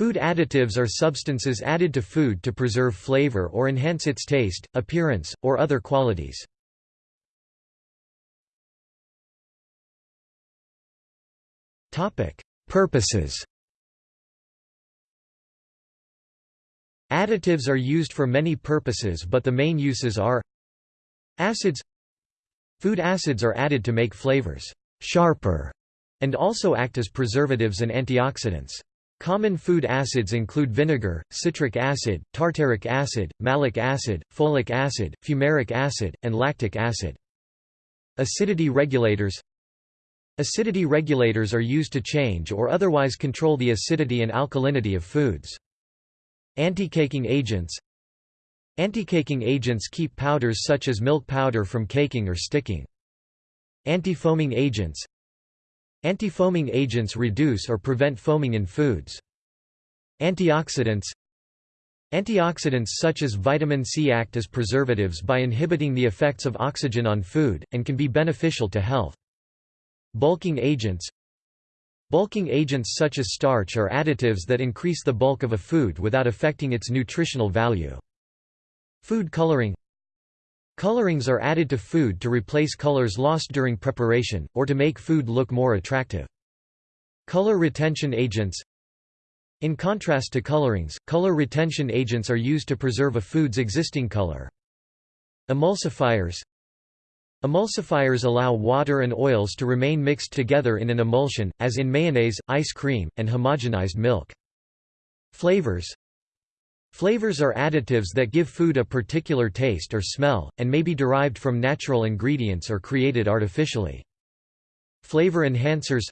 Food additives are substances added to food to preserve flavor or enhance its taste, appearance, or other qualities. Purposes Additives are used for many purposes but the main uses are Acids Food acids are added to make flavors sharper and also act as preservatives and antioxidants. Common food acids include vinegar, citric acid, tartaric acid, malic acid, folic acid, fumaric acid, and lactic acid. Acidity regulators Acidity regulators are used to change or otherwise control the acidity and alkalinity of foods. Anti-caking agents Anti-caking agents keep powders such as milk powder from caking or sticking. Anti-foaming agents Anti-foaming agents reduce or prevent foaming in foods. Antioxidants Antioxidants such as vitamin C act as preservatives by inhibiting the effects of oxygen on food, and can be beneficial to health. Bulking agents Bulking agents such as starch are additives that increase the bulk of a food without affecting its nutritional value. Food coloring Colorings are added to food to replace colors lost during preparation, or to make food look more attractive. Color retention agents In contrast to colorings, color retention agents are used to preserve a food's existing color. Emulsifiers Emulsifiers allow water and oils to remain mixed together in an emulsion, as in mayonnaise, ice cream, and homogenized milk. Flavors Flavors are additives that give food a particular taste or smell, and may be derived from natural ingredients or created artificially. Flavor enhancers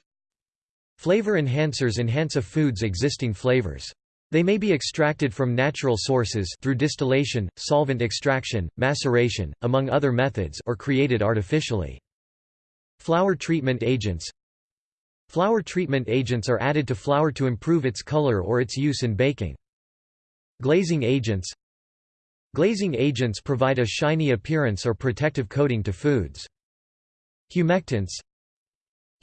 Flavor enhancers enhance a food's existing flavors. They may be extracted from natural sources through distillation, solvent extraction, maceration, among other methods or created artificially. Flour treatment agents Flour treatment agents are added to flour to improve its color or its use in baking. Glazing agents Glazing agents provide a shiny appearance or protective coating to foods. Humectants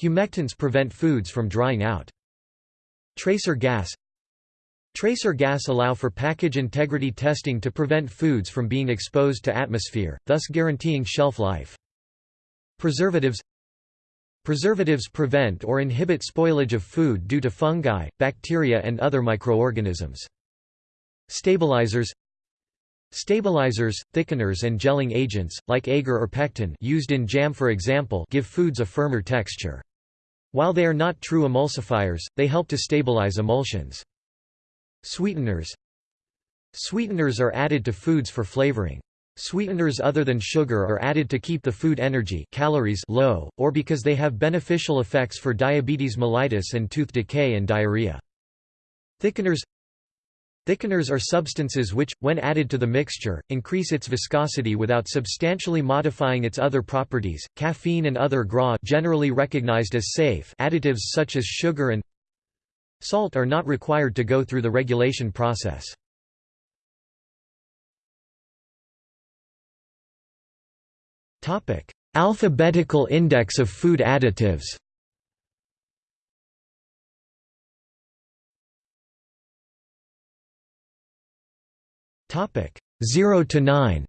Humectants prevent foods from drying out. Tracer gas Tracer gas allow for package integrity testing to prevent foods from being exposed to atmosphere, thus guaranteeing shelf life. Preservatives Preservatives prevent or inhibit spoilage of food due to fungi, bacteria and other microorganisms. Stabilizers Stabilizers, thickeners and gelling agents, like agar or pectin used in jam for example give foods a firmer texture. While they are not true emulsifiers, they help to stabilize emulsions. Sweeteners Sweeteners are added to foods for flavoring. Sweeteners other than sugar are added to keep the food energy calories low, or because they have beneficial effects for diabetes mellitus and tooth decay and diarrhea. Thickeners Thickeners are substances which, when added to the mixture, increase its viscosity without substantially modifying its other properties. Caffeine and other GRA generally recognized as safe additives such as sugar and salt are not required to go through the regulation process. Topic: Alphabetical index of food additives. Topic 0 to 9.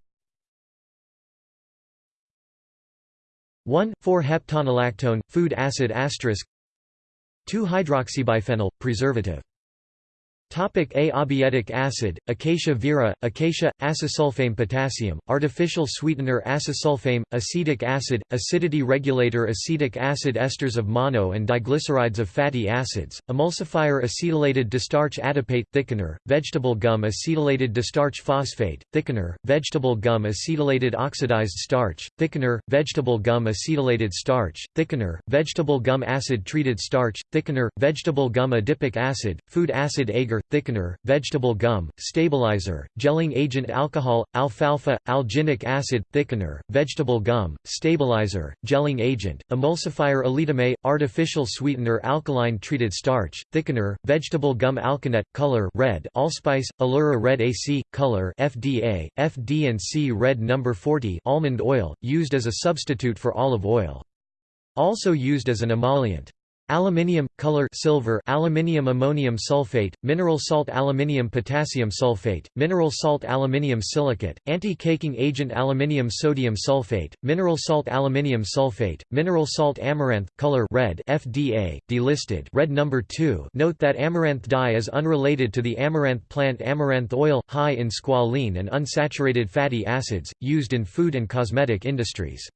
1, 4-heptanolactone, food acid asterisk 2-hydroxybiphenyl, preservative Topic A Abietic acid, Acacia vera, Acacia, acesulfame potassium, artificial sweetener acesulfame, acetic acid, acidity regulator acetic acid esters of mono and diglycerides of fatty acids, emulsifier acetylated distarch adipate thickener, vegetable gum acetylated distarch phosphate, thickener, vegetable gum acetylated oxidized starch, thickener, vegetable gum acetylated starch, thickener, vegetable gum acid treated starch, thickener, vegetable gum adipic acid, food acid agar thickener, vegetable gum, stabilizer, gelling agent alcohol, alfalfa, alginic acid, thickener, vegetable gum, stabilizer, gelling agent, emulsifier alitame, artificial sweetener alkaline treated starch, thickener, vegetable gum alkanet, color red, allspice, allura red AC, color FDA, FD&C red number 40 almond oil, used as a substitute for olive oil. Also used as an emollient. Aluminium color silver aluminium ammonium sulfate mineral salt aluminium potassium sulfate mineral salt aluminium silicate anti-caking agent aluminium sodium sulfate mineral salt aluminium sulfate mineral salt amaranth color red FDA delisted red number 2 note that amaranth dye is unrelated to the amaranth plant amaranth oil high in squalene and unsaturated fatty acids used in food and cosmetic industries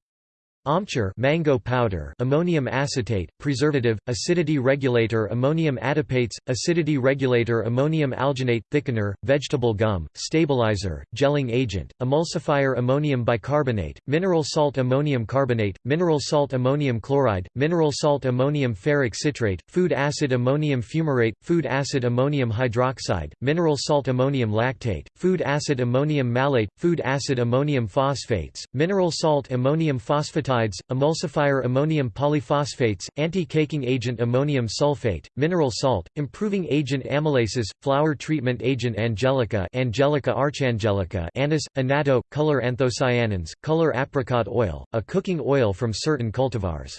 Amchur mango powder ammonium acetate, preservative, acidity regulator ammonium adipates, acidity regulator ammonium alginate, thickener, vegetable gum, stabilizer, gelling agent, emulsifier ammonium bicarbonate, mineral salt ammonium carbonate, mineral salt ammonium chloride, mineral salt ammonium ferric citrate, food acid ammonium fumarate, food acid ammonium hydroxide, mineral salt ammonium lactate, food acid ammonium malate, food acid ammonium phosphates, mineral salt ammonium phosphatide emulsifier ammonium polyphosphates, anti-caking agent ammonium sulfate, mineral salt, improving agent amylases, flour treatment agent angelica Angelica archangelica anise, annatto, color anthocyanins, color apricot oil, a cooking oil from certain cultivars.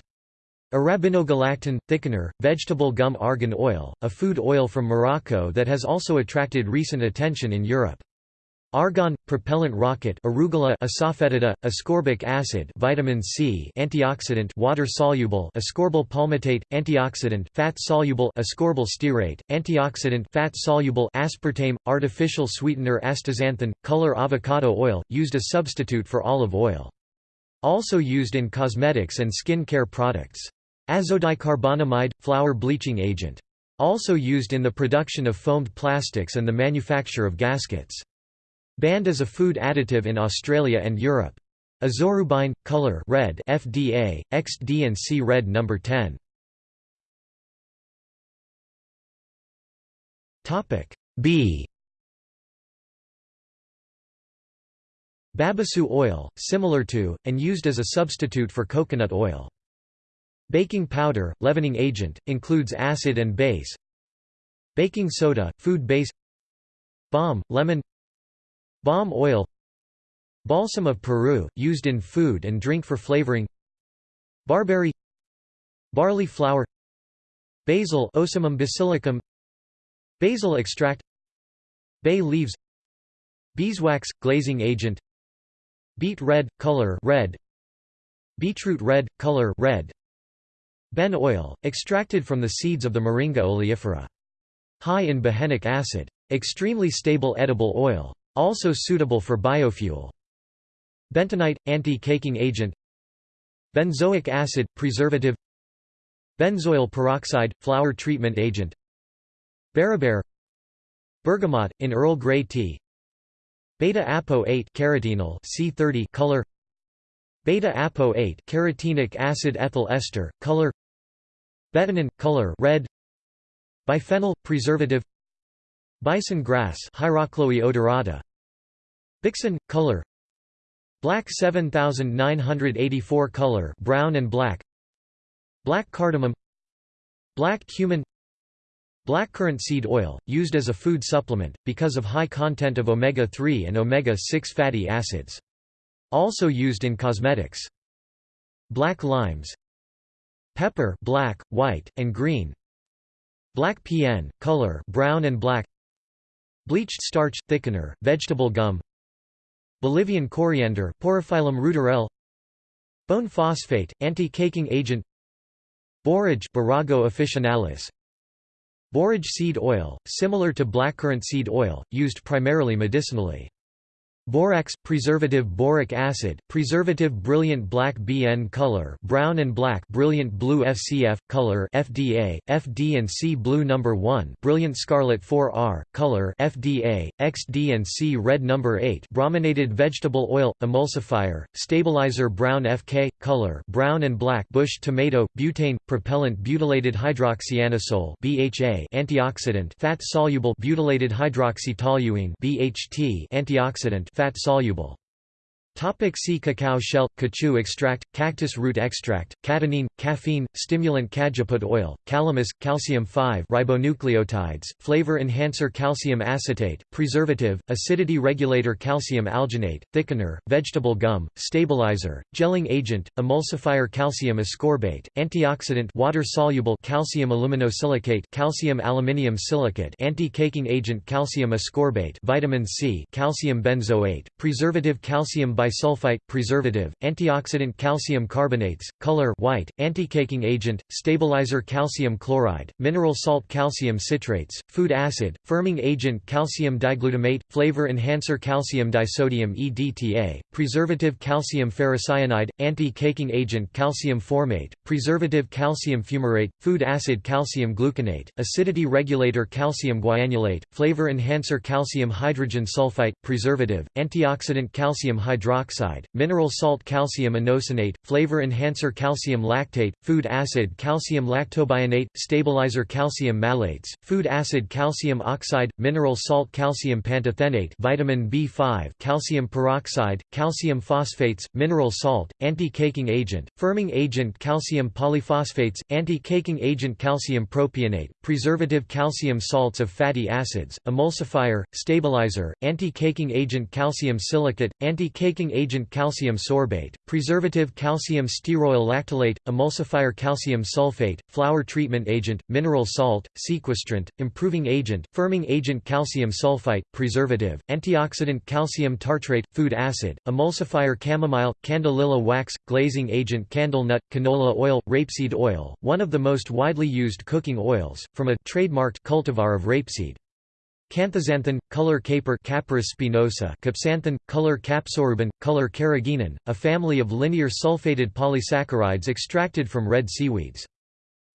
Arabinogalactan, thickener, vegetable gum argan oil, a food oil from Morocco that has also attracted recent attention in Europe. Argon, propellant rocket arugula asafoetida, ascorbic acid vitamin C antioxidant water-soluble ascorbyl palmitate, antioxidant fat-soluble ascorbyl stearate, antioxidant fat-soluble aspartame, artificial sweetener astaxanthin, color avocado oil, used as substitute for olive oil. Also used in cosmetics and skin care products. Azodicarbonamide, flour bleaching agent. Also used in the production of foamed plastics and the manufacture of gaskets. Banned as a food additive in Australia and Europe. Azorubine, color red FDA, XD&C red number 10. Topic B Babassu oil, similar to, and used as a substitute for coconut oil. Baking powder, leavening agent, includes acid and base. Baking soda, food base Balm, lemon Balm oil Balsam of Peru, used in food and drink for flavoring Barberry Barley flour Basil Ocimum basilicum Basil extract Bay leaves Beeswax – glazing agent Beet red – color red Beetroot red – color red Ben oil, extracted from the seeds of the Moringa oleifera. High in behenic acid. Extremely stable edible oil. Also suitable for biofuel. Bentonite – anti-caking agent. Benzoic acid – preservative. Benzoyl peroxide – flour treatment agent. Beriberi Bergamot – in Earl Grey tea. Beta-apo-8 carotenal C30 color. Beta-apo-8 carotenic acid ethyl ester color. Betanin color red. Biphenyl preservative Bison grass odorata. Bixin color. Black 7984 color brown and black. Black cardamom. Black cumin. Blackcurrant seed oil, used as a food supplement, because of high content of omega-3 and omega-6 fatty acids. Also used in cosmetics. Black limes. Pepper black, white, and green. Black PN, color brown and black Bleached starch, thickener, vegetable gum Bolivian coriander Porophyllum ruderale Bone phosphate, anti-caking agent Borage Borago officinalis Borage seed oil, similar to blackcurrant seed oil, used primarily medicinally. Borax, preservative boric acid, preservative brilliant black BN color brown and black brilliant blue FCF, color FDA, FD and C blue number 1 brilliant scarlet 4R, color FDA, XD and C red number 8 brominated vegetable oil, emulsifier, stabilizer brown FK, color brown and black bush tomato, butane, propellant butylated hydroxyanisole BHA antioxidant fat-soluble butylated hydroxytoluene BHT antioxidant fat-soluble Topic see cacao shell, caoutchouc extract, cactus root extract, cadinene, caffeine, stimulant cajeput oil, calamus, calcium 5 ribonucleotides, flavor enhancer calcium acetate, preservative, acidity regulator calcium alginate, thickener, vegetable gum, stabilizer, gelling agent, emulsifier calcium ascorbate, antioxidant water-soluble calcium aluminosilicate calcium aluminium silicate anti-caking agent calcium ascorbate vitamin C calcium benzoate, preservative calcium bisulfite, preservative, antioxidant calcium carbonates, color white, anti-caking agent, stabilizer calcium chloride, mineral salt calcium citrates, food acid, firming agent calcium diglutamate, flavor enhancer calcium disodium EDTA, preservative calcium ferrocyanide, anti-caking agent calcium formate, preservative calcium fumarate, food acid calcium gluconate, acidity regulator calcium guanylate, flavor enhancer calcium hydrogen sulfite, preservative, antioxidant calcium hydroxide hydroxide, mineral salt calcium inosinate, flavor enhancer calcium lactate, food acid calcium lactobionate, stabilizer calcium malates, food acid calcium oxide, mineral salt calcium pantothenate vitamin B5 calcium peroxide, calcium phosphates, mineral salt, anti-caking agent, firming agent calcium polyphosphates, anti-caking agent calcium propionate, preservative calcium salts of fatty acids, emulsifier, stabilizer, anti-caking agent calcium silicate, anti-caking agent calcium sorbate, preservative calcium stearoyl lactylate, emulsifier calcium sulfate, flour treatment agent, mineral salt, sequestrant, improving agent, firming agent calcium sulfite, preservative, antioxidant calcium tartrate, food acid, emulsifier chamomile, candelilla wax, glazing agent candle nut, canola oil, rapeseed oil, one of the most widely used cooking oils, from a trademarked cultivar of rapeseed. Canthaxanthin, color caper Capparis spinosa, capsanthin, color capsorubin, color carrageenan, a family of linear sulfated polysaccharides extracted from red seaweeds.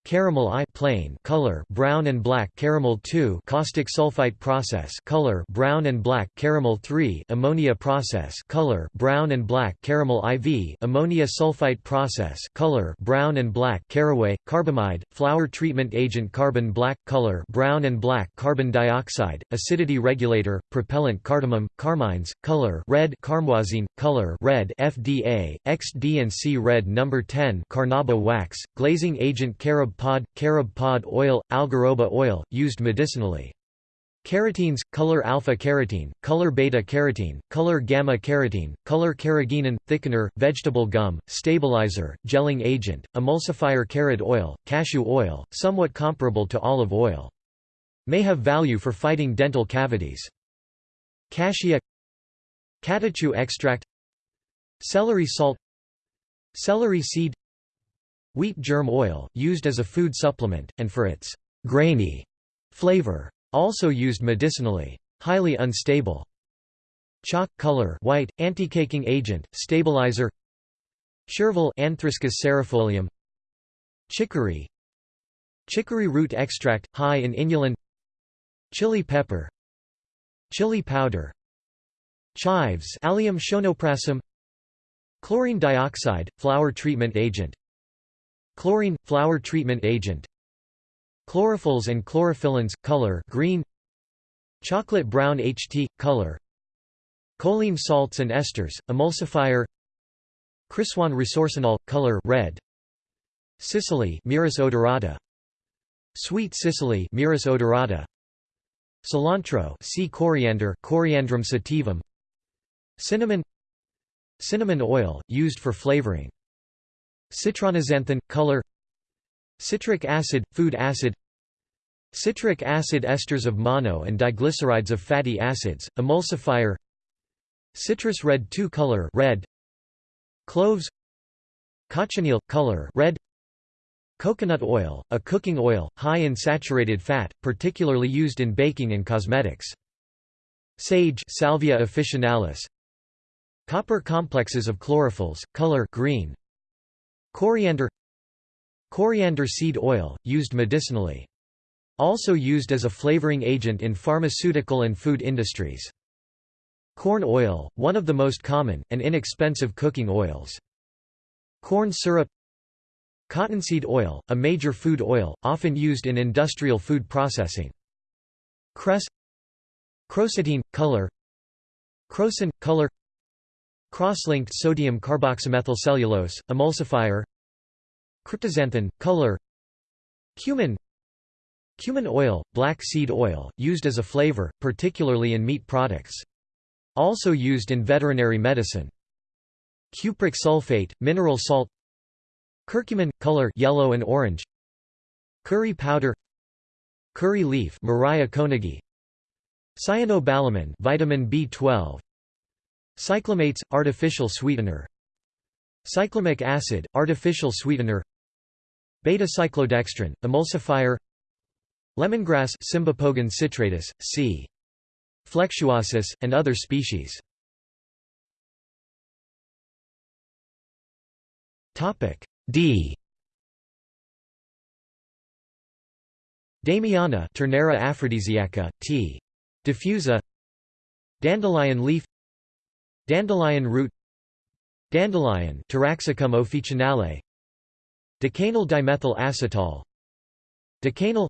Caramel I plain color brown and black caramel 2 caustic sulfite process color brown and black caramel 3 ammonia process color brown and black caramel IV ammonia sulfite process color brown and black caraway carbamide flour treatment agent carbon black color brown and black carbon dioxide acidity regulator propellant cardamom carmines color red carmoisine color red FDA XD and C red number 10 carnauba wax glazing agent carob pod, carob pod oil, algaroba oil, used medicinally. Carotenes, color alpha-carotene, color beta-carotene, color gamma-carotene, color carrageenan, thickener, vegetable gum, stabilizer, gelling agent, emulsifier carrot oil, cashew oil, somewhat comparable to olive oil. May have value for fighting dental cavities. Cassia Catechu extract Celery salt Celery seed Wheat germ oil, used as a food supplement, and for its «grainy» flavor. Also used medicinally. Highly unstable. Chalk color white, anti-caking agent, stabilizer Chervil Anthriscus cerefolium Chicory Chicory root extract, high in inulin Chili pepper Chili powder Chives Allium Chlorine dioxide, flour treatment agent Chlorine – flour treatment agent. Chlorophylls and chlorophyllins – color green. Chocolate brown HT – color. Choline salts and esters – emulsifier. Chrysoine resorcinol – color red. Cicely Myrrhis odorata. Sweet Cicely Myrrhis odorata. Cilantro see coriander Coriandrum sativum. Cinnamon. Cinnamon oil, used for flavoring Citranaxanthin – color Citric acid – food acid Citric acid esters of mono and diglycerides of fatty acids, emulsifier Citrus red 2 color red Cloves Cochineal – color red Coconut oil, a cooking oil, high in saturated fat, particularly used in baking and cosmetics. Sage Salvia officinalis Copper complexes of chlorophylls, color green Coriander Coriander seed oil, used medicinally. Also used as a flavoring agent in pharmaceutical and food industries. Corn oil, one of the most common, and inexpensive cooking oils. Corn syrup Cottonseed oil, a major food oil, often used in industrial food processing. Cress Crocetine, color Crocin, color Cross-linked sodium carboxymethylcellulose, emulsifier Cryptoxanthin, color Cumin Cumin oil, black seed oil, used as a flavor, particularly in meat products. Also used in veterinary medicine. Cupric sulfate, mineral salt Curcumin, color yellow and orange Curry powder Curry leaf Murraya koenigi Cyanobalamin vitamin B12 Cyclamates artificial sweetener. Cyclamic acid artificial sweetener. Beta-cyclodextrin emulsifier. Lemongrass Cymbopogon citratus C. Flexuosus and other species. D. Damiana Turnera aphrodisiaca, T. diffusa. Dandelion leaf Dandelion root Dandelion Taraxacum officinale Decanal dimethyl acetal. Decanal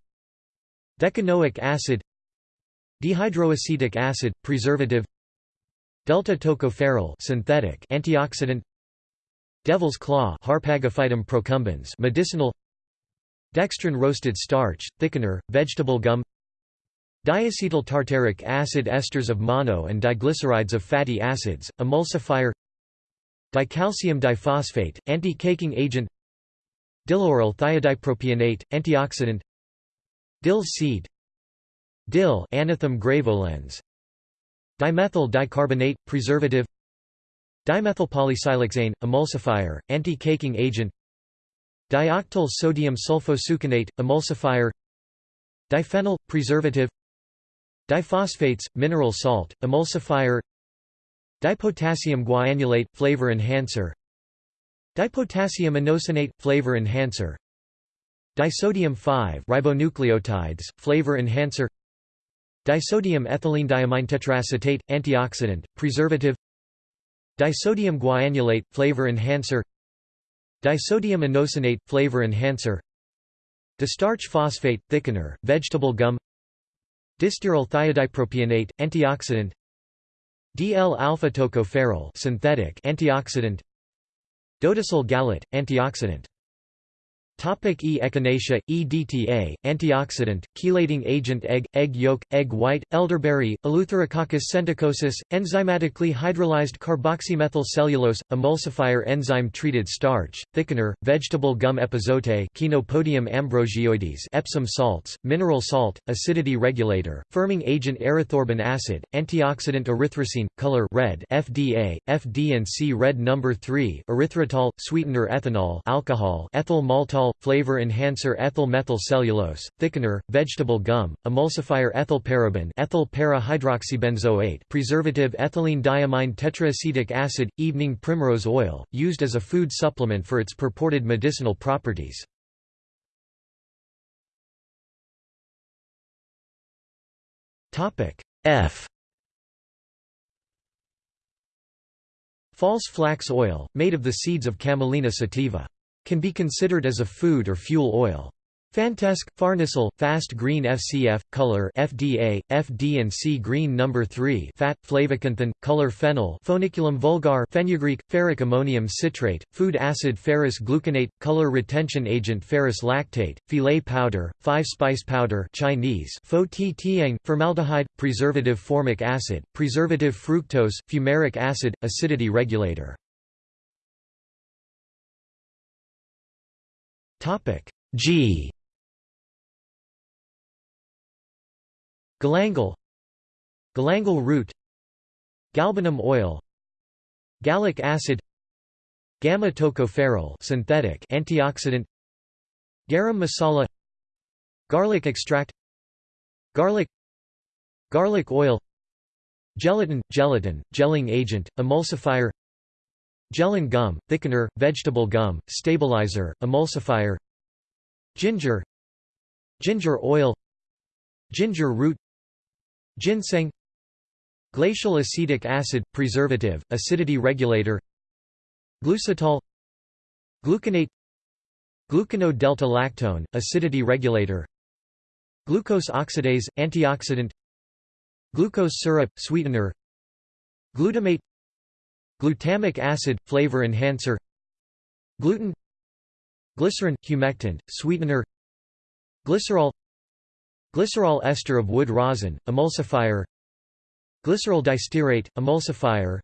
Decanoic acid. Dehydroacetic acid preservative. Delta tocopherol synthetic antioxidant. Devil's claw Harpagophytum procumbens medicinal. Dextrin roasted starch, thickener, vegetable gum Diacetyl tartaric acid esters of mono and diglycerides of fatty acids, emulsifier Dicalcium diphosphate, anti-caking agent Dilauryl thiodipropionate, antioxidant Dill seed Dill Anethum graveolens Dimethyl dicarbonate, preservative Dimethylpolysiloxane, emulsifier, anti-caking agent Dioctyl sodium sulfosuccinate, emulsifier Diphenyl, preservative Diphosphates, mineral salt, emulsifier. Dipotassium guanylate, flavor enhancer. Dipotassium inosinate, flavor enhancer. Disodium 5 ribonucleotides, flavor enhancer. Disodium ethylene diamine tetraacetate, antioxidant, preservative. Disodium guanylate, flavor enhancer. Disodium inosinate, flavor enhancer. Distarch phosphate, thickener, vegetable gum Distearyl thiodipropionate, antioxidant D-L-alpha-tocopherol synthetic antioxidant Dodecyl gallate, antioxidant Topic e. echinacea, EDTA, antioxidant, chelating agent egg, egg yolk, egg white, elderberry, Eleutherococcus senticosus, enzymatically hydrolyzed carboxymethyl cellulose, emulsifier enzyme-treated starch, thickener, vegetable gum epazote Chenopodium ambrosioides Epsom salts, mineral salt, acidity regulator, firming agent erythorbic acid, antioxidant erythrosine, color red FDA, FD&C red number 3 erythritol, sweetener ethanol alcohol ethyl maltol flavor enhancer ethyl methyl cellulose, thickener, vegetable gum, emulsifier ethyl paraben ethyl para hydroxybenzoate preservative ethylene diamine tetraacetic acid, evening primrose oil, used as a food supplement for its purported medicinal properties. F False flax oil, made of the seeds of Camelina sativa. Can be considered as a food or fuel oil. Fantesc, Farnesyl, Fast Green FCF, Color FDA, FD and C Green Number 3 Fat, Flavoxanthin, Color Fennel Foeniculum vulgar Fenugreek, ferric ammonium citrate, Food acid ferrous gluconate, Color retention agent ferrous lactate, Filet powder, 5-spice powder Chinese Fo ti tiang, Formaldehyde, Preservative formic acid, Preservative fructose, Fumaric acid, Acidity regulator G. Galangal. Galangal root. Galbanum oil. Gallic acid. Gamma tocopherol synthetic antioxidant. Garam masala. Garlic extract. Garlic. Garlic oil. Gelatin, gelatin, gelling agent, emulsifier Gellan gum, thickener, vegetable gum, stabilizer, emulsifier Ginger Ginger oil Ginger root Ginseng Glacial acetic acid, preservative, acidity regulator Glucitol Gluconate Glucono-delta-lactone, acidity regulator Glucose oxidase, antioxidant Glucose syrup, sweetener Glutamate Glutamic acid – flavor enhancer Gluten Glycerin – humectant, sweetener Glycerol Glycerol ester of wood rosin, emulsifier Glycerol distearate, emulsifier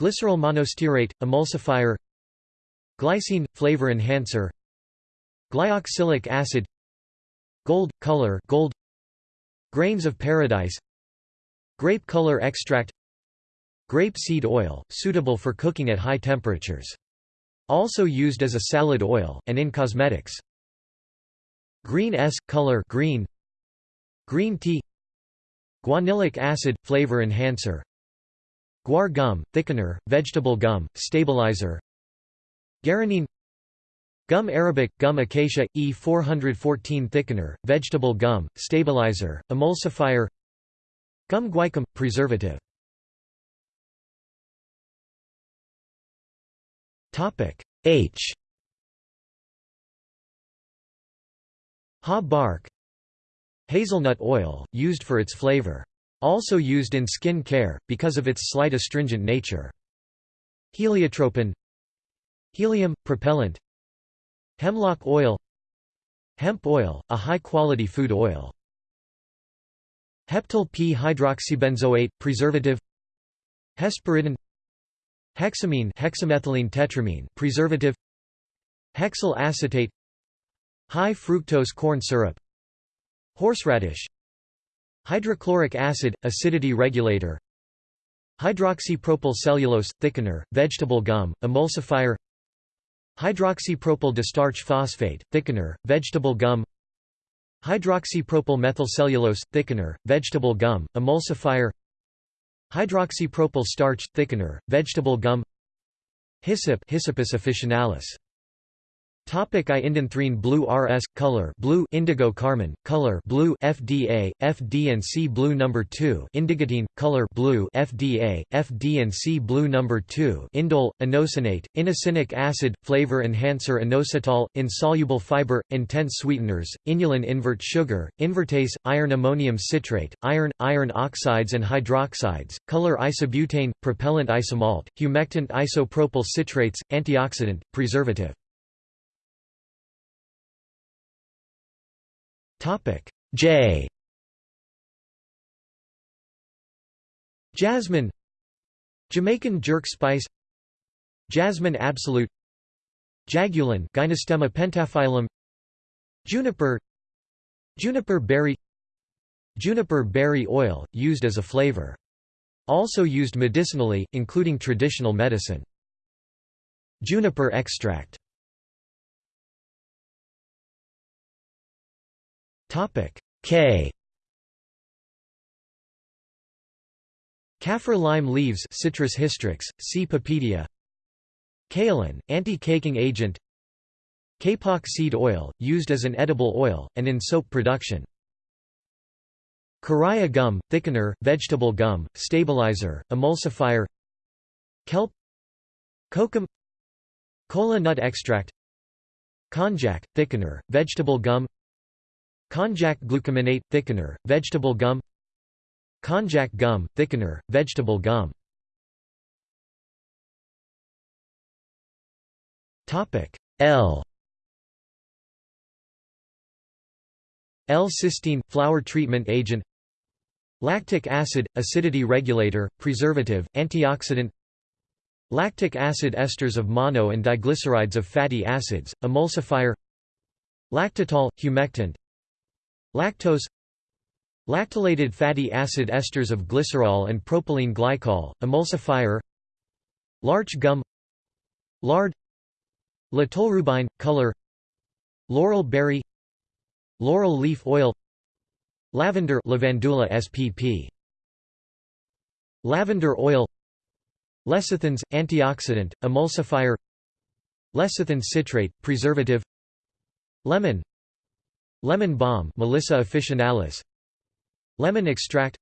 Glycerol monostearate, emulsifier Glycine – flavor enhancer Glyoxylic acid Gold – color gold Grains of paradise Grape color extract Grape seed oil, suitable for cooking at high temperatures. Also used as a salad oil, and in cosmetics. Green S color green. Green tea. Guanylic acid flavor enhancer. Guar gum thickener, vegetable gum, stabilizer. Guaranine Gum arabic, gum acacia, E414 thickener, vegetable gum, stabilizer, emulsifier Gum guaiacum, preservative H. Ha bark. Hazelnut oil, used for its flavor. Also used in skin care, because of its slight astringent nature. Heliotropin. Helium, propellant. Hemlock oil. Hemp oil, a high-quality food oil. Heptyl p-hydroxybenzoate, preservative. Hesperidin Hexamine hexamethylene tetramine preservative Hexyl acetate High fructose corn syrup Horseradish Hydrochloric acid – acidity regulator Hydroxypropyl cellulose – thickener, vegetable gum, emulsifier Hydroxypropyl distarch phosphate – thickener, vegetable gum Hydroxypropyl methylcellulose – thickener, vegetable gum, emulsifier Hydroxypropyl starch – thickener, vegetable gum Hyssop Hyssopus officinalis Topic I indanthrene blue RS color blue indigo carmine color blue FDA FD and C blue number 2 indigotine color blue FDA FD and C blue number 2 indole inosinate inosinic acid flavor enhancer inositol insoluble fiber intense sweeteners inulin invert sugar invertase iron ammonium citrate iron iron oxides and hydroxides color isobutane propellant isomalt humectant isopropyl citrates antioxidant preservative Topic. J. Jasmine. Jamaican jerk spice. Jasmine absolute. Jiaogulan Gynostemma pentaphyllum. Juniper. Juniper berry. Juniper berry oil, used as a flavor. Also used medicinally, including traditional medicine. Juniper extract K. Kaffir lime leaves Citrus hystrix, C. Papedia Kaolin, anti-caking agent. Kapok seed oil, used as an edible oil, and in soap production. Karaya gum, thickener, vegetable gum, stabilizer, emulsifier. Kelp. Kokum. Kola nut extract. Konjac, thickener, vegetable gum Konjac glucomannan – thickener, vegetable gum. Konjac gum – thickener, vegetable gum. L. L-cysteine – flour treatment agent. Lactic acid – acidity regulator, preservative, antioxidant. Lactic acid esters of mono and diglycerides of fatty acids, emulsifier. Lactitol – humectant Lactose Lactylated fatty acid esters of glycerol and propylene glycol, emulsifier Larch gum Lard La color Laurel berry Laurel leaf oil Lavender Lavandula spp. Lavender oil Lecithins, antioxidant, emulsifier Lecithin citrate, preservative Lemon Lemon balm Melissa officinalis. Lemon extract.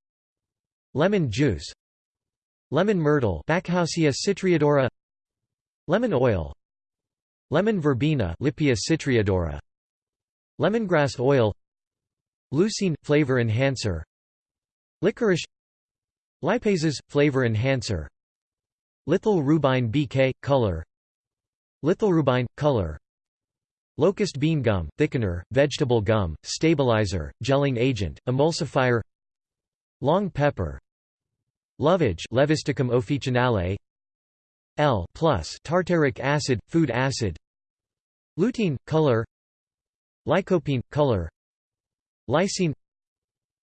Lemon juice. Lemon myrtle Backhousia citriodora Lemon oil. Lemon verbena Lippia citriodora Lemongrass oil. Leucine – flavor enhancer. Licorice. Lipases – flavor enhancer. Lithylrubine BK – color. Lithylrubine – color Locust bean gum, thickener, vegetable gum, stabilizer, gelling agent, emulsifier Long pepper Lovage Levisticum officinale L plus tartaric acid, food acid Lutein, color Lycopene, color Lysine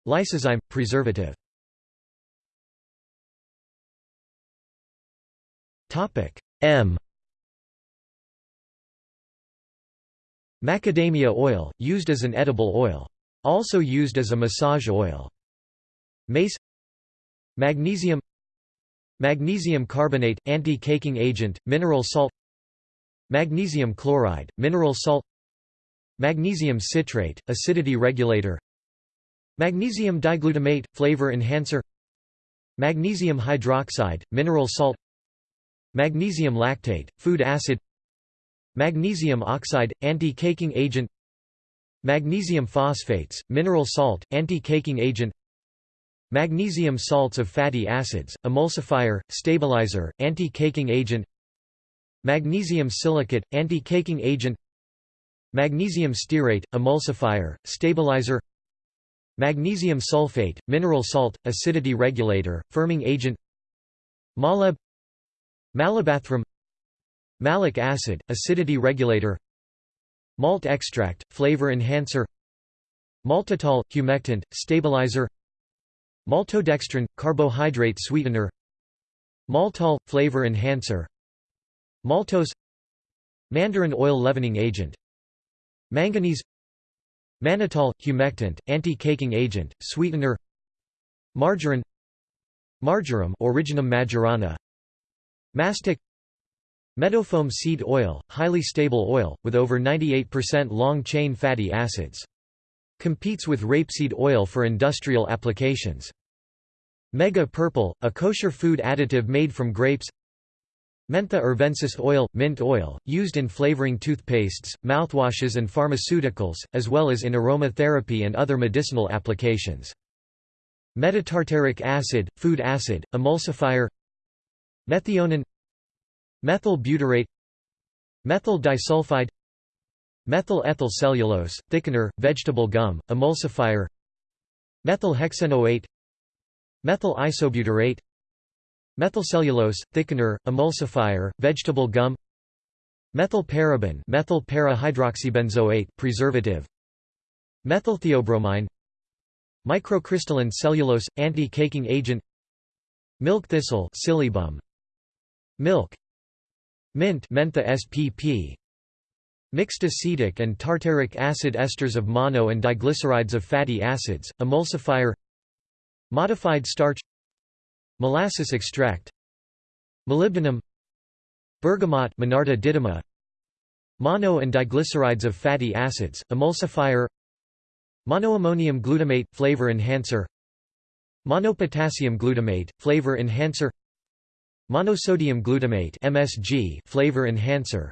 Lysozyme, preservative. M Macadamia oil, used as an edible oil. Also used as a massage oil. Mace Magnesium Magnesium carbonate, anti-caking agent, mineral salt Magnesium chloride, mineral salt Magnesium citrate, acidity regulator Magnesium diglutamate, flavor enhancer Magnesium hydroxide, mineral salt Magnesium lactate, food acid Magnesium oxide, anti-caking agent Magnesium phosphates, mineral salt, anti-caking agent Magnesium salts of fatty acids, emulsifier, stabilizer, anti-caking agent Magnesium silicate, anti-caking agent Magnesium stearate, emulsifier, stabilizer Magnesium sulfate, mineral salt, acidity regulator, firming agent Malabathrum Malic acid, acidity regulator. Malt extract, flavor enhancer. Maltitol, humectant, stabilizer. Maltodextrin, carbohydrate sweetener. Maltol, flavor enhancer. Maltose. Mandarin oil leavening agent. Manganese. Mannitol, humectant, anti-caking agent, sweetener. Margarine. Marjoram Origanum majorana. Mastic Meadowfoam seed oil, highly stable oil, with over 98% long-chain fatty acids. Competes with rapeseed oil for industrial applications. Mega Purple, a kosher food additive made from grapes Mentha arvensis oil, mint oil, used in flavoring toothpastes, mouthwashes and pharmaceuticals, as well as in aromatherapy and other medicinal applications. Metatartaric acid, food acid, emulsifier Methionine Methyl butyrate Methyl disulfide Methyl ethyl cellulose, thickener, vegetable gum, emulsifier Methyl hexanoate Methyl isobutyrate Methylcellulose, thickener, emulsifier, vegetable gum Methyl paraben methyl para hydroxybenzoate, preservative Methyltheobromine Microcrystalline cellulose, anti-caking agent Milk thistle Silybum. Milk Mint mentha SPP Mixed acetic and tartaric acid esters of mono and diglycerides of fatty acids, emulsifier. Modified starch. Molasses extract. Molybdenum. Bergamot Monarda didyma. Mono and diglycerides of fatty acids, emulsifier. Monoammonium glutamate, flavor enhancer. Monopotassium glutamate, flavor enhancer Monosodium glutamate MSG, flavor enhancer.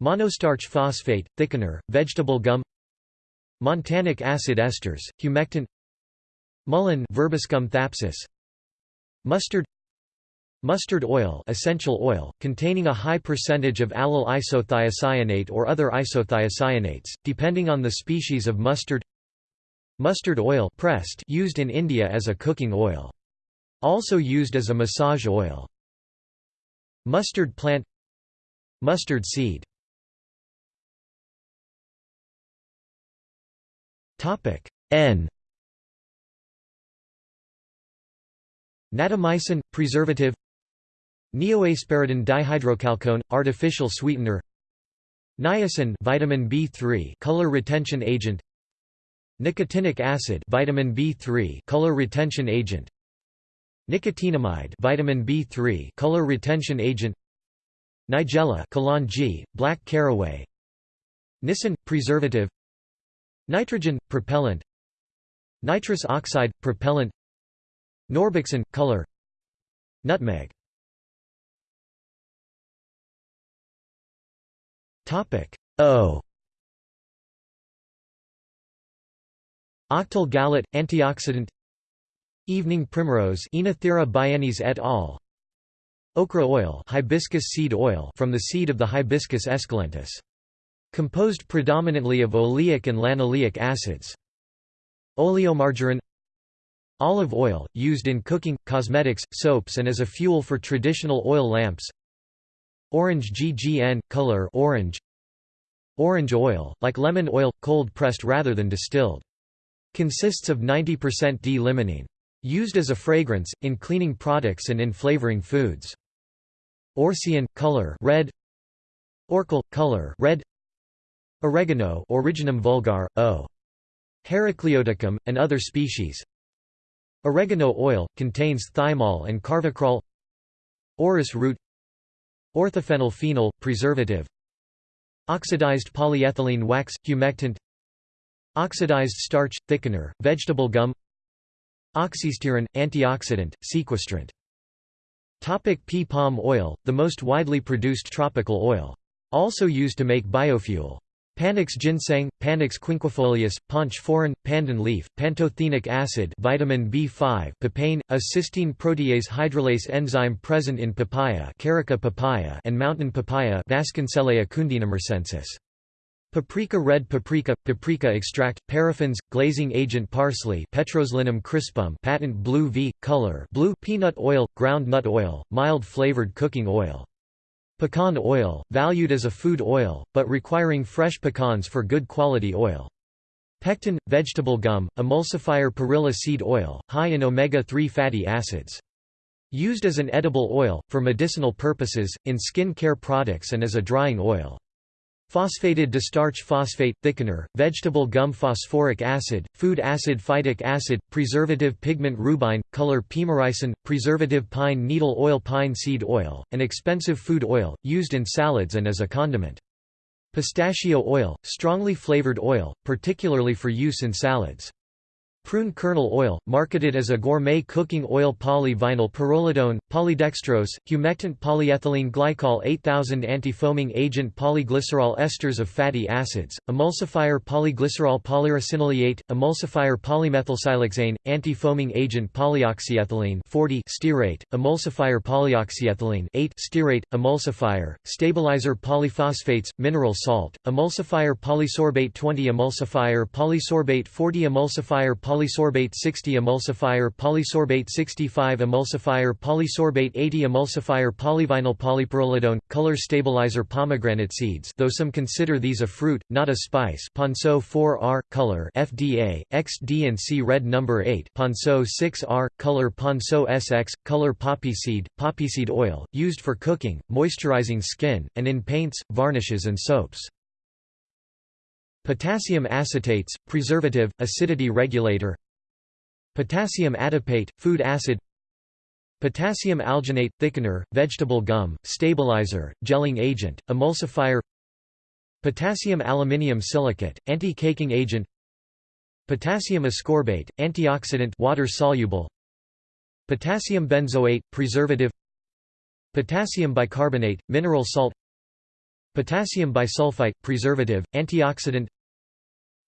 Monostarch phosphate, thickener, vegetable gum. Montanic acid esters, humectant. Mullein Verbascum thapsus Mustard. Mustard oil essential oil, containing a high percentage of allyl isothiocyanate or other isothiocyanates, depending on the species of mustard. Mustard oil pressed used in India as a cooking oil. Also used as a massage oil. Mustard plant. Mustard seed. N. Natamycin – preservative. Neohesperidin dihydrochalcone – artificial sweetener. Niacin vitamin B3 color retention agent. Nicotinic acid vitamin B3 color retention agent Nicotinamide vitamin B3 color retention agent Nigella Kalonji, black caraway Nisin preservative Nitrogen propellant Nitrous oxide propellant Norbixin color Nutmeg. Topic O. Octyl gallate antioxidant Evening primrose Oenothera biennis et al. Okra oil, hibiscus seed oil from the seed of the Hibiscus esculentus. Composed predominantly of oleic and linoleic acids. Oleomargarine Olive oil, used in cooking, cosmetics, soaps and as a fuel for traditional oil lamps Orange GGN, color orange Orange oil, like lemon oil, cold-pressed rather than distilled. Consists of 90% D-limonene. Used as a fragrance, in cleaning products and in flavoring foods. Orcein, color red. Orchil, color red. Oregano Origanum vulgare, O. Heracleoticum, and other species. Oregano oil, contains thymol and carvacrol. Orris root. Orthophenyl phenol, preservative. Oxidized polyethylene wax, humectant. Oxidized starch, thickener, vegetable gum Oxystearin, antioxidant, sequestrant Topic pea palm oil, the most widely produced tropical oil. Also used to make biofuel. Panax ginseng, Panax quinquefolius, panch phoron, pandan leaf, pantothenic acid vitamin B5 papain, a cysteine protease hydrolase enzyme present in papaya, Carica papaya and mountain papaya Vasconcelea cundinamarcensis. Paprika red paprika, paprika extract, paraffins, glazing agent parsley Petroselinum crispum patent blue V, color blue peanut oil, ground nut oil, mild flavored cooking oil. Pecan oil, valued as a food oil, but requiring fresh pecans for good quality oil. Pectin, vegetable gum, emulsifier perilla seed oil, high in omega-3 fatty acids. Used as an edible oil, for medicinal purposes, in skin care products and as a drying oil. Phosphated distarch phosphate, thickener, vegetable gum phosphoric acid, food acid phytic acid, preservative pigment rubine, color pimaricin, preservative pine needle oil pine seed oil, an expensive food oil, used in salads and as a condiment. Pistachio oil, strongly flavored oil, particularly for use in salads. Prune kernel oil, marketed as a gourmet cooking oil polyvinyl pyrrolidone, polydextrose, humectant polyethylene glycol 8000 antifoaming agent polyglycerol esters of fatty acids, emulsifier polyglycerol polyricinoleate, emulsifier polymethylsiloxane, antifoaming agent polyoxyethylene 40 stearate, emulsifier polyoxyethylene 8 stearate, emulsifier, stabilizer polyphosphates, mineral salt, emulsifier polysorbate 20 emulsifier polysorbate 40 emulsifier polysorbate 60 emulsifier polysorbate 65 emulsifier polysorbate 80 emulsifier polyvinyl polypyrrolidone, color stabilizer pomegranate seeds. Though some consider these a fruit, not a spice. Ponceau 4R, color FDA, XD and C red number 8 Ponceau 6R, color Ponceau SX, color poppy seed, poppy seed oil, used for cooking, moisturizing skin, and in paints, varnishes and soaps. Potassium acetates, preservative, acidity regulator Potassium adipate, food acid Potassium alginate, thickener, vegetable gum, stabilizer, gelling agent, emulsifier Potassium aluminium silicate, anti-caking agent Potassium ascorbate, antioxidant water-soluble Potassium benzoate, preservative Potassium bicarbonate, mineral salt Potassium bisulfite, preservative, antioxidant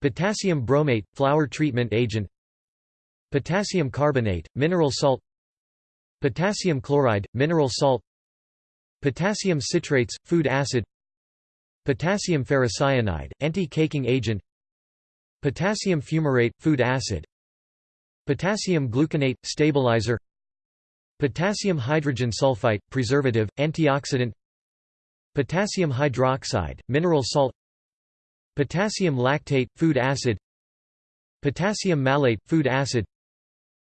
Potassium bromate, flour treatment agent Potassium carbonate, mineral salt Potassium chloride, mineral salt Potassium citrates, food acid Potassium ferrocyanide, anti-caking agent Potassium fumarate, food acid Potassium gluconate, stabilizer Potassium hydrogen sulfite, preservative, antioxidant Potassium hydroxide, mineral salt Potassium lactate, food acid Potassium malate, food acid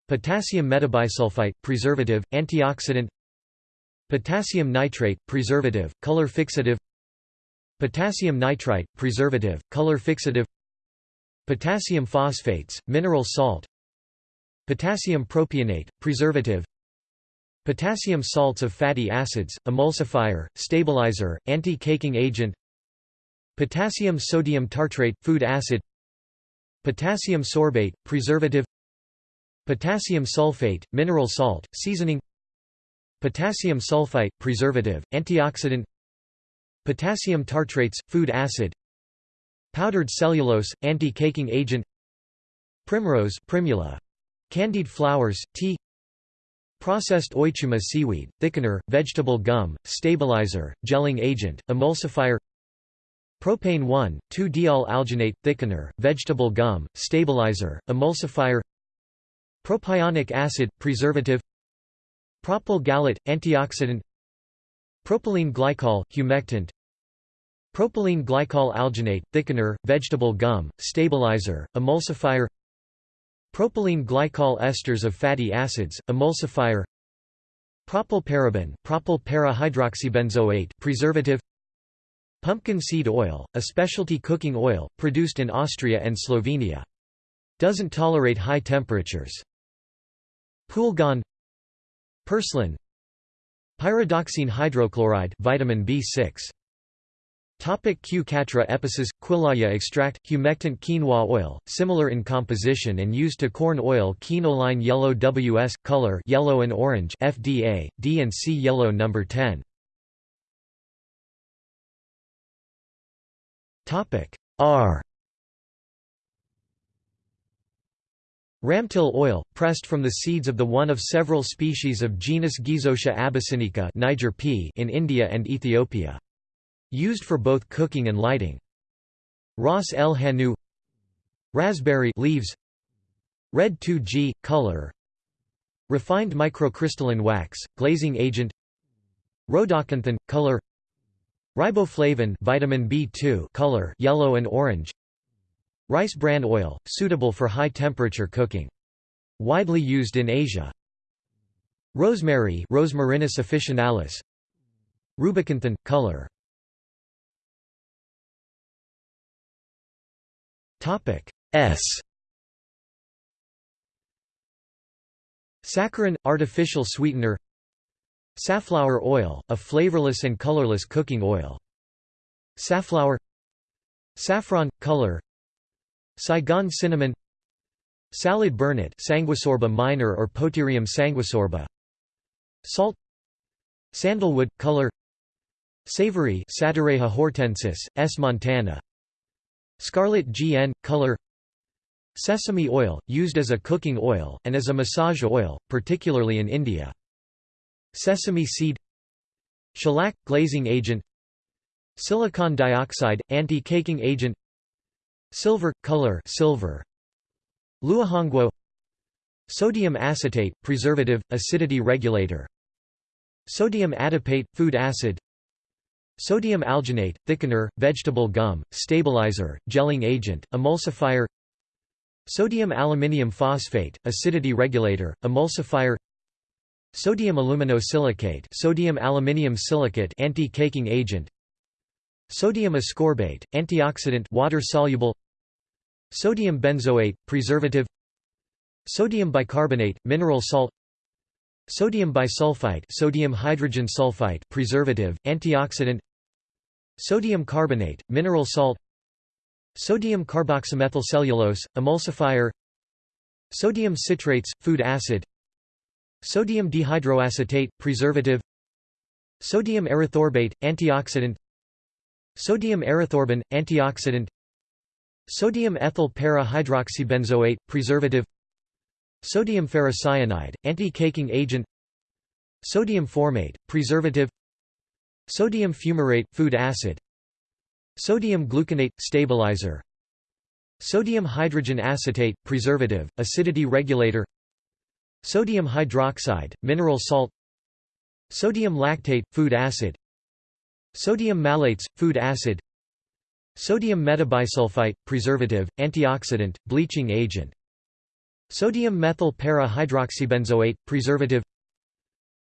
Potassium metabisulfite, preservative, antioxidant Potassium nitrate, preservative, color fixative Potassium nitrite, preservative, color fixative Potassium phosphates, mineral salt Potassium propionate, preservative Potassium salts of fatty acids, emulsifier, stabilizer, anti-caking agent Potassium sodium tartrate, food acid. Potassium sorbate, preservative. Potassium sulfate, mineral salt, seasoning. Potassium sulfite, preservative, antioxidant. Potassium tartrates, food acid. Powdered cellulose, anti-caking agent. Primrose primula. Candied flowers, tea. Processed eucheuma seaweed, thickener, vegetable gum, stabilizer, gelling agent, emulsifier Propane 1, 2-diol alginate, thickener, vegetable gum, stabilizer, emulsifier Propionic acid, preservative Propyl gallate, antioxidant Propylene glycol, humectant Propylene glycol alginate, thickener, vegetable gum, stabilizer, emulsifier Propylene glycol esters of fatty acids, emulsifier Propylparaben, propyl para preservative Pumpkin seed oil, a specialty cooking oil, produced in Austria and Slovenia. Doesn't tolerate high temperatures. Poulgon Purslane Pyridoxine hydrochloride vitamin B6 Topic Q Quatre épices, Quilaya extract, humectant quinoa oil, similar in composition and used to corn oil quinoline yellow WS, color yellow and orange FDA, D and C yellow number 10. Topic. R. Ramtil oil, pressed from the seeds of the one of several species of genus Guizotia abyssinica Niger pea in India and Ethiopia. Used for both cooking and lighting. Ras el hanout. Raspberry leaves. Red 2G, color. Refined microcrystalline wax, glazing agent. Rhodoxanthin, color Riboflavin vitamin B2 color yellow and orange. Rice bran oil, suitable for high-temperature cooking. Widely used in Asia. Rosemary Rosmarinus officinalis Rubixanthin, color. Topic S. Saccharin – artificial sweetener Safflower oil, a flavorless and colorless cooking oil. Safflower. Saffron – color. Saigon cinnamon. Salad burnet Sanguisorba minor or Poterium sanguisorba. Salt. Sandalwood – color. Savory Satureja hortensis, S. montana. Scarlet GN – color. Sesame oil, used as a cooking oil, and as a massage oil, particularly in India Sesame seed Shellac – glazing agent Silicon dioxide – anti-caking agent Silver – color silver. Luo han guo Sodium acetate – preservative, acidity regulator Sodium adipate – food acid Sodium alginate – thickener, vegetable gum, stabilizer, gelling agent, emulsifier Sodium aluminium phosphate – acidity regulator, emulsifier Sodium aluminosilicate sodium aluminium silicate anti-caking agent Sodium ascorbate antioxidant water soluble Sodium benzoate preservative Sodium bicarbonate mineral salt Sodium bisulfite sodium hydrogen sulfite preservative antioxidant Sodium carbonate mineral salt Sodium carboxymethylcellulose emulsifier Sodium citrates food acid Sodium dehydroacetate, preservative. Sodium erythorbate, antioxidant. Sodium erythorbin, antioxidant. Sodium ethyl para-hydroxybenzoate, preservative. Sodium ferrocyanide, anti-caking agent. Sodium formate, preservative. Sodium fumarate, food acid. Sodium gluconate, stabilizer. Sodium hydrogen acetate, preservative, acidity regulator Sodium hydroxide, mineral salt Sodium lactate, food acid Sodium malates, food acid Sodium metabisulfite, preservative, antioxidant, bleaching agent Sodium methyl para-hydroxybenzoate, preservative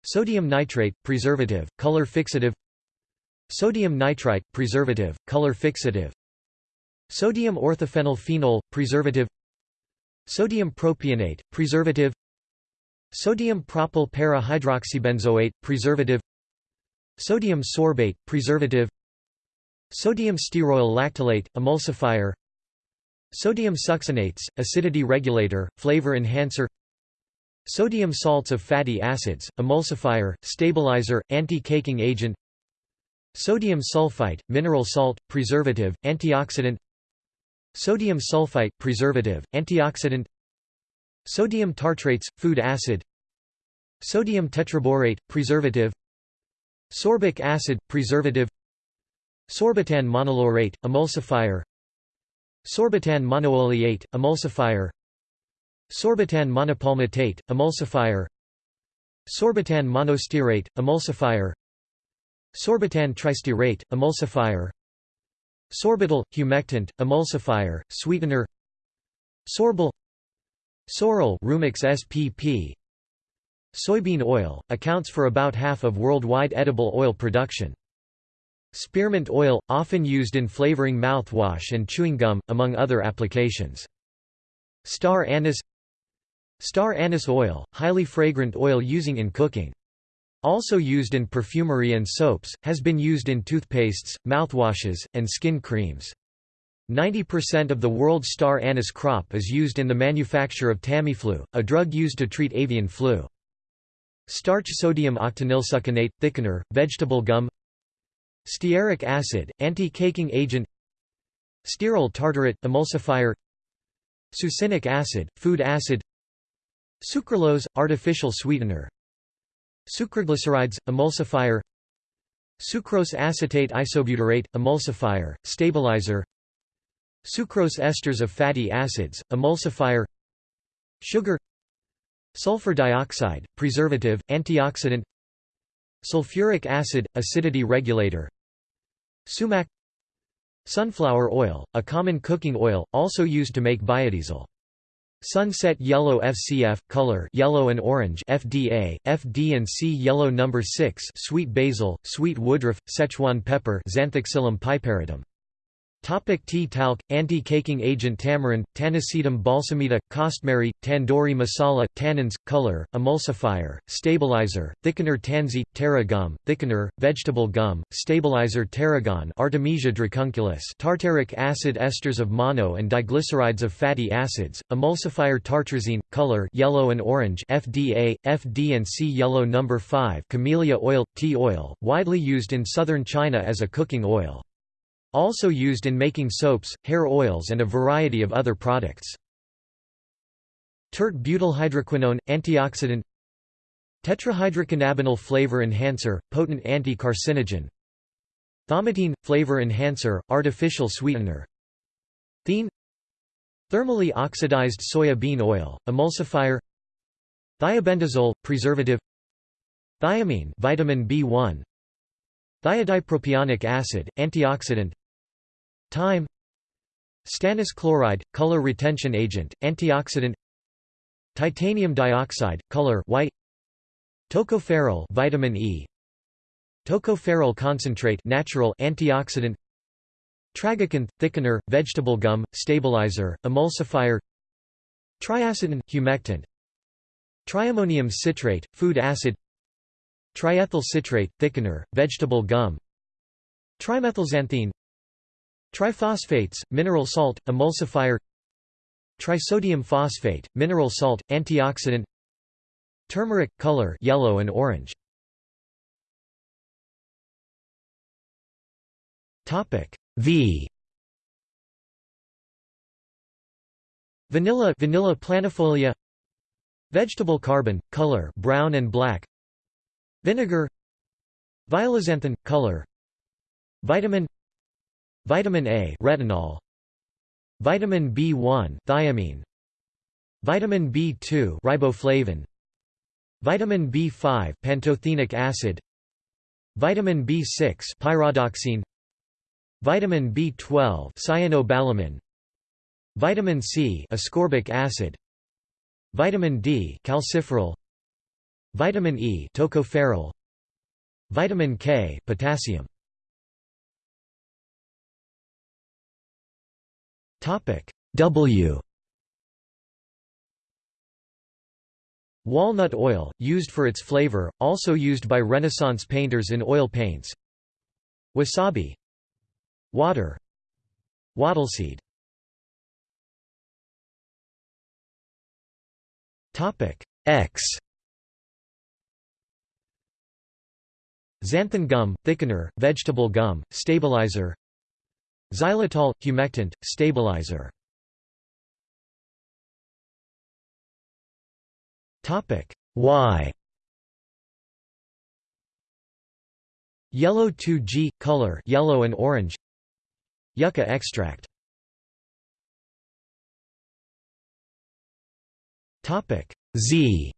Sodium nitrate, preservative, color fixative Sodium nitrite, preservative, color fixative Sodium orthophenyl phenol, preservative Sodium propionate, preservative Sodium propyl para-hydroxybenzoate, preservative. Sodium sorbate, preservative. Sodium stearoyl lactylate, emulsifier. Sodium succinates, acidity regulator, flavor enhancer. Sodium salts of fatty acids, emulsifier, stabilizer, anti-caking agent. Sodium sulfite, mineral salt, preservative, antioxidant. Sodium sulfite, preservative, antioxidant Sodium tartrates, food acid Sodium tetraborate, preservative Sorbic acid, preservative Sorbitan monolaurate, emulsifier Sorbitan monooleate, emulsifier Sorbitan monopalmitate, emulsifier Sorbitan monostearate, emulsifier Sorbitan tristearate, emulsifier Sorbitol, humectant, emulsifier, sweetener Sorbal Sorrel Rumex SPP Soybean oil, accounts for about half of worldwide edible oil production. Spearmint oil, often used in flavoring mouthwash and chewing gum, among other applications. Star anise Star anise oil, highly fragrant oil using in cooking. Also used in perfumery and soaps, has been used in toothpastes, mouthwashes, and skin creams. 90% of the world's star anise crop is used in the manufacture of Tamiflu, a drug used to treat avian flu. Starch sodium octenylsuccinate, thickener, vegetable gum. Stearic acid, anti-caking agent. Stearyl tartarate, emulsifier. Succinic acid, food acid. Sucralose, artificial sweetener. Sucroglycerides, emulsifier. Sucrose acetate isobutyrate, emulsifier, stabilizer Sucrose esters of fatty acids, emulsifier Sugar Sulfur dioxide, preservative, antioxidant Sulfuric acid, acidity regulator Sumac Sunflower oil, a common cooking oil, also used to make biodiesel. Sunset yellow FCF color yellow and orange FDA FD and C yellow number 6 sweet basil sweet woodruff Szechuan pepper Zanthoxylum piperitum Topic tea talc, anti-caking agent tamarind, tanacetum balsamita, costmary, tandoori masala, tannins, color, emulsifier, stabilizer, thickener tansy, tara gum, thickener, vegetable gum, stabilizer tarragon Artemisia dracunculus tartaric acid esters of mono and diglycerides of fatty acids, emulsifier tartrazine, color yellow and orange FDA, FD and C yellow number 5 camellia oil, tea oil, widely used in southern China as a cooking oil. Also used in making soaps, hair oils and a variety of other products. Tert butylhydroquinone, antioxidant Tetrahydrocannabinol flavor enhancer, potent anti-carcinogen Thaumatin, flavor enhancer, artificial sweetener Thein Thermally oxidized soya bean oil, emulsifier Thiabendazole, preservative Thiamine vitamin B1 Thiodipropionic acid, antioxidant. Thyme. Stannous chloride, color retention agent, antioxidant. Titanium dioxide, color white. Tocopherol vitamin E. Tocopherol concentrate natural antioxidant. Tragacanth thickener, vegetable gum, stabilizer, emulsifier. Triacetin humectant. Triammonium citrate, food acid Triethyl citrate, thickener, vegetable gum. Trimethylxanthine. Triphosphates, mineral salt, emulsifier. Trisodium phosphate, mineral salt, antioxidant. Turmeric, color yellow and orange. V. Vanilla Vanilla planifolia. Vegetable carbon, color brown and black Vinegar Violaxanthin, color Vitamin Vitamin A retinol Vitamin B1 thiamine Vitamin B2 riboflavin Vitamin B5 pantothenic acid Vitamin B6 pyridoxine Vitamin B12 cyanobalamin Vitamin C ascorbic acid Vitamin D calciferol Vitamin E tocopherol Vitamin K potassium. Topic W. Walnut oil, used for its flavor, also used by Renaissance painters in oil paints. Wasabi. Water. Wattleseed X Xanthan gum, thickener, vegetable gum, stabilizer Xylitol, humectant, stabilizer. Why Yellow 2G, color yellow and orange. Yucca extract. Z.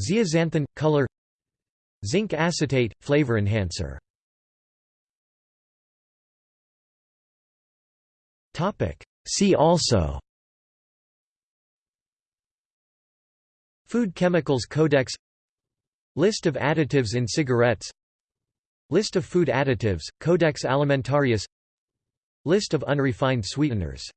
Zeaxanthin color Zinc acetate flavor enhancer. See also Food Chemicals Codex List of additives in cigarettes List of food additives, Codex Alimentarius List of unrefined sweeteners